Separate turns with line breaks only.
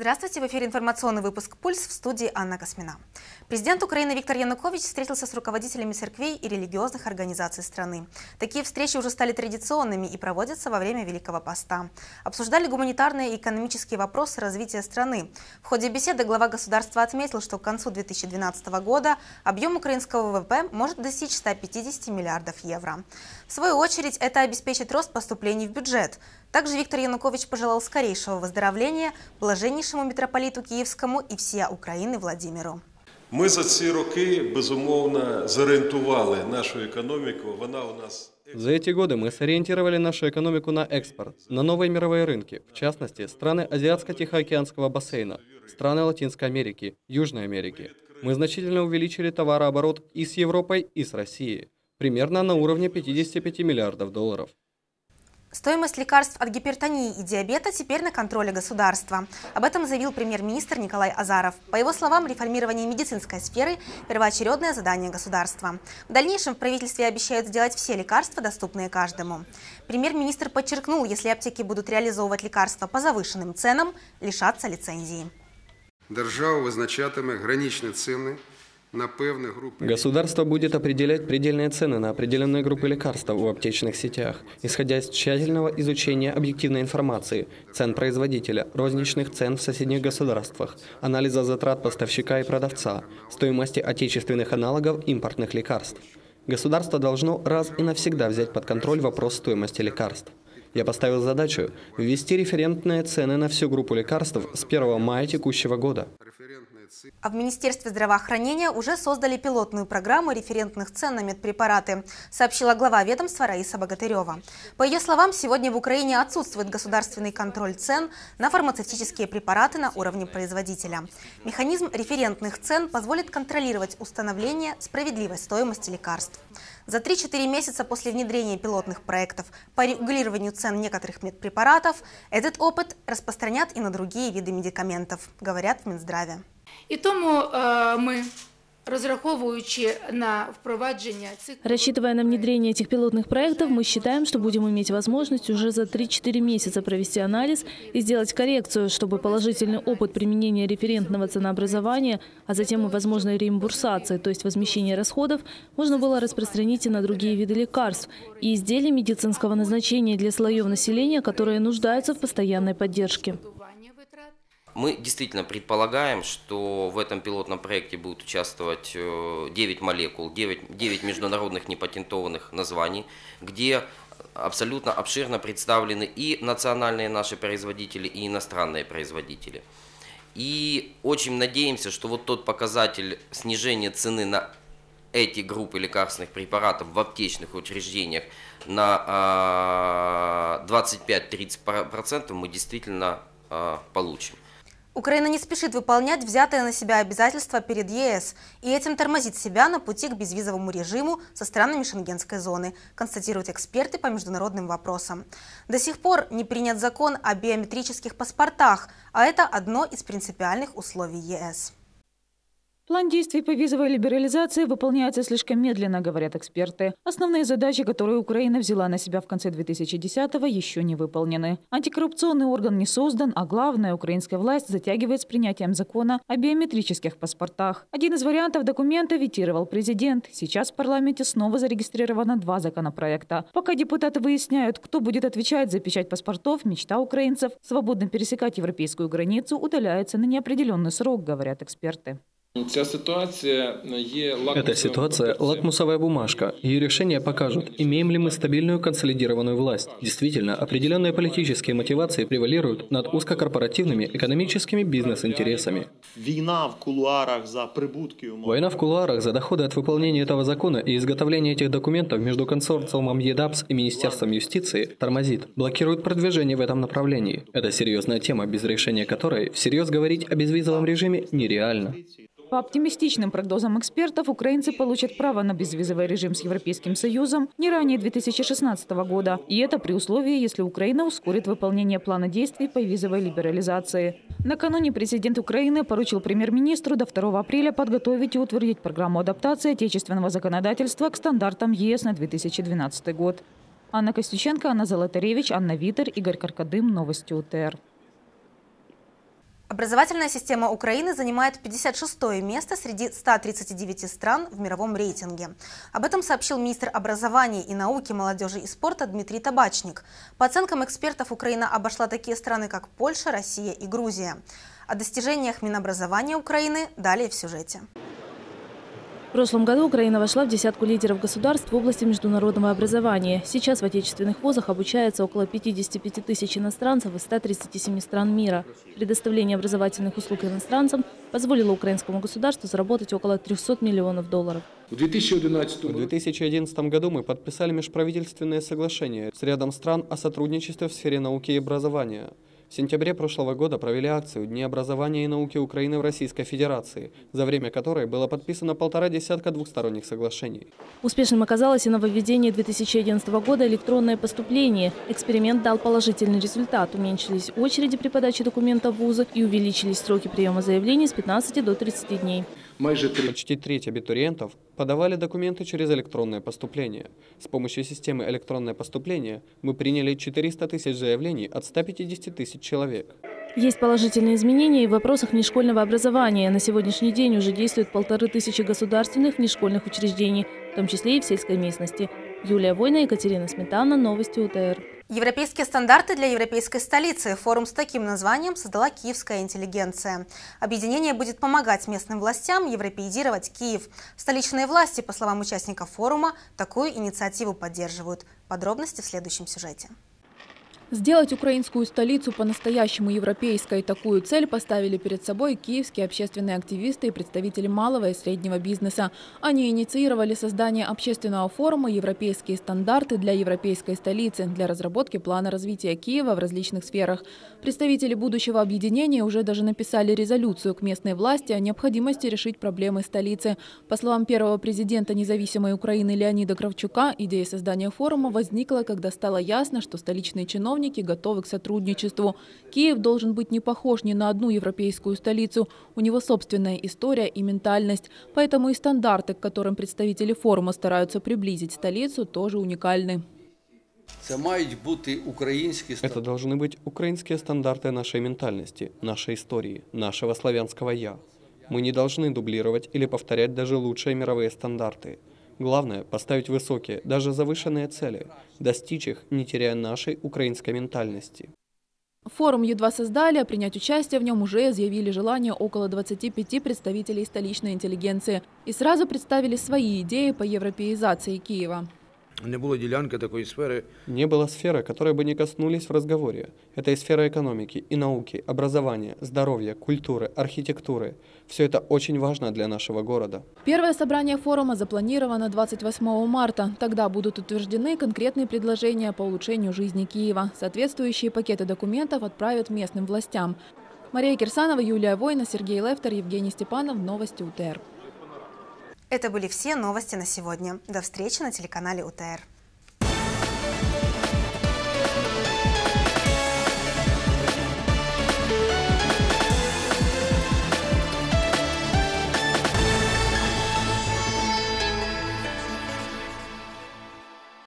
Здравствуйте, в эфире информационный выпуск «Пульс» в студии Анна Космина. Президент Украины Виктор Янукович встретился с руководителями церквей и религиозных организаций страны. Такие встречи уже стали традиционными и проводятся во время Великого Поста. Обсуждали гуманитарные и экономические вопросы развития страны. В ходе беседы глава государства отметил, что к концу 2012 года объем украинского ВВП может достичь 150 миллиардов евро. В свою очередь, это обеспечит рост поступлений в бюджет. Также Виктор Янукович пожелал скорейшего выздоровления блаженнейшему митрополиту Киевскому и всея України Владимиру.
Ми за ці роки безумовно зорієнтували нашу економіку. Вона у нас
За эти годы мы сориентировали нашу экономику на экспорт, на новые мировые рынки, в частности, страны Азиатско-Тихоокеанского бассейна, страны Латинской Америки, Южной Америки. Мы значительно увеличили товарооборот и с Европой, и с Россией, примерно на уровне 55 миллиардов долларов.
Стоимость лекарств от гипертонии и диабета теперь на контроле государства. Об этом заявил премьер-министр Николай Азаров. По его словам, реформирование медицинской сферы – первоочередное задание государства. В дальнейшем в правительстве обещают сделать все лекарства, доступные каждому. Премьер-министр подчеркнул, если аптеки будут реализовывать лекарства по завышенным ценам, лишатся лицензии.
Держава визначатиме граничні ціни на певні групи.
Государство будет определять предельные цены на определенные группы лекарств в аптечных сетях, исходя из тщательного изучения объективной информации, цен производителя, розничных цен в соседних государствах, анализа затрат поставщика и продавца, стоимости отечественных аналогов импортных лекарств. Государство должно раз и навсегда взять под контроль вопрос стоимости лекарств. Я поставил задачу ввести референтные цены на всю группу лекарств с 1 мая текущего года.
А в Министерстве здравоохранения уже создали пилотную программу референтных цен на медпрепараты, сообщила глава ведомства Раиса Богатырева. По ее словам, сегодня в Украине отсутствует государственный контроль цен на фармацевтические препараты на уровне производителя. Механизм референтных цен позволит контролировать установление справедливой стоимости лекарств. За 3-4 месяца после внедрения пилотных проектов по регулированию цен некоторых медпрепаратов этот опыт распространят и на другие виды медикаментов, говорят в Минздраве.
І тому ми, розраховуючи на впровадження цих
Рассчитывая на внедрение этих пилотных проектов, мы считаем, что будем иметь возможность уже за 3-4 месяца провести анализ и сделать коррекцию, чтобы положительный опыт применения референтного ценообразования, а затем и возможной реимбурсации, то есть возмещения расходов, можно было распространить и на другие виды лекарств и изделий медицинского назначения для слоев населения, которые нуждаются в постоянной поддержке.
Мы действительно предполагаем, что в этом пилотном проекте будут участвовать э, 9 молекул, 9, 9 международных непатентованных названий, где абсолютно обширно представлены и национальные наши производители, и иностранные производители. И очень надеемся, что вот тот показатель снижения цены на эти группы лекарственных препаратов в аптечных учреждениях на а, 25-30% мы действительно а, получим.
Украина не спешит выполнять взятые на себя обязательства перед ЕС и этим тормозит себя на пути к безвизовому режиму со странами Шенгенской зоны, констатируют эксперты по международным вопросам. До сих пор не принят закон о биометрических паспортах, а это одно из принципиальных условий ЕС.
План действий по визовой либерализации выполняется слишком медленно, говорят эксперты. Основные задачи, которые Украина взяла на себя в конце 2010-го, еще не выполнены. Антикоррупционный орган не создан, а главное, украинская власть затягивает с принятием закона о биометрических паспортах. Один из вариантов документа ветировал президент. Сейчас в парламенте снова зарегистрировано два законопроекта. Пока депутаты выясняют, кто будет отвечать за печать паспортов, мечта украинцев свободно пересекать европейскую границу удаляется на неопределенный срок, говорят эксперты.
Ця ситуація є
Эта ситуация – лакмусовая бумажка. Ее решения покажут, имеем ли мы стабильную консолидированную власть. Действительно, определенные политические мотивации превалируют над узкокорпоративными экономическими бизнес-интересами.
Війна в кулуарах за прибутки умов.
Война в кулуарах за доходы от выполнения этого закона и изготовления этих документов между консорциумом ЕДАПС и Министерством юстиции тормозит, блокирует продвижение в этом направлении. Это серьезная тема, без решения которой всерьез говорить о безвизовом режиме нереально.
По оптимистичным прогнозам экспертов, украинцы получат право на безвизовый режим с Европейским Союзом не ранее 2016 года. И это при условии, если Украина ускорит выполнение плана действий по визовой либерализации. Накануне президент Украины поручил премьер-министру до 2 апреля подготовить и утвердить программу адаптации отечественного законодательства к стандартам ЕС на 2012 год. Анна Костюченко, Анна Золотаревич, Анна Витер, Игорь Каркадым. Новости УТР.
Образовательная система Украины занимает 56 место среди 139 стран в мировом рейтинге. Об этом сообщил министр образования и науки, молодежи и спорта Дмитрий Табачник. По оценкам экспертов, Украина обошла такие страны, как Польша, Россия и Грузия. О достижениях Минобразования Украины далее в сюжете.
В прошлом году Украина вошла в десятку лидеров государств в области международного образования. Сейчас в отечественных вузах обучается около 55 тысяч иностранцев из 137 стран мира. Предоставление образовательных услуг иностранцам позволило украинскому государству заработать около 300 миллионов долларов.
В 2011
В 2011 году мы подписали межправительственное соглашение с рядом стран о сотрудничестве в сфере науки и образования. В сентябре прошлого года провели акцию «Дни образования и науки Украины в Российской Федерации», за время которой было подписано полтора десятка двухсторонних соглашений.
Успешным оказалось и нововведение 2011 года электронное поступление. Эксперимент дал положительный результат. Уменьшились очереди при подаче документов в вузы и увеличились сроки приема заявлений с 15 до 30 дней.
Почти треть абитуриентов подавали документы через электронное поступление. С помощью системы электронное поступление мы приняли 400 тысяч заявлений от 150 тысяч человек.
Есть положительные изменения и в вопросах внешкольного образования. На сегодняшний день уже действует полторы тысячи государственных внешкольных учреждений, в том числе и в сельской местности. Юлия Война, Екатерина Сметана, Новости УТР.
Европейские стандарты для европейской столицы. Форум с таким названием создала киевская интеллигенция. Объединение будет помогать местным властям европеизировать Киев. Столичные власти, по словам участников форума, такую инициативу поддерживают. Подробности в следующем сюжете.
Сделать украинскую столицу по-настоящему европейской. Такую цель поставили перед собой киевские общественные активисты и представители малого и среднего бизнеса. Они инициировали создание общественного форума «Европейские стандарты для европейской столицы» для разработки плана развития Киева в различных сферах. Представители будущего объединения уже даже написали резолюцию к местной власти о необходимости решить проблемы столицы. По словам первого президента независимой Украины Леонида Кравчука, идея создания форума возникла, когда стало ясно, что столичные чиновники чиновники готовы к сотрудничеству. Киев должен быть не похож ни на одну европейскую столицу. У него собственная история и ментальность. Поэтому и стандарты, к которым представители форума стараются приблизить столицу, тоже уникальны.
Это должны быть украинские стандарты нашей ментальности, нашей истории, нашего славянского «я». Мы не должны дублировать или повторять даже лучшие мировые стандарты. Главное – поставить высокие, даже завышенные цели, достичь их, не теряя нашей украинской ментальности.
Форум едва создали, а принять участие в нем уже изъявили желание около 25 представителей столичной интеллигенции и сразу представили свои идеи по европеизации Киева.
Не было делянки такой сферы.
Не было сферы, которой бы не коснулись в разговоре. Это и сфера экономики, и науки, образования, здоровья, культуры, архитектуры. Все это очень важно для нашего города.
Первое собрание форума запланировано 28 марта. Тогда будут утверждены конкретные предложения по улучшению жизни Киева. Соответствующие пакеты документов отправят местным властям. Мария Кирсанова, Юлия Война, Сергей Левтер, Евгений Степанов. Новости УТР.
Это были все новости на сегодня. До встречи на телеканале УТР.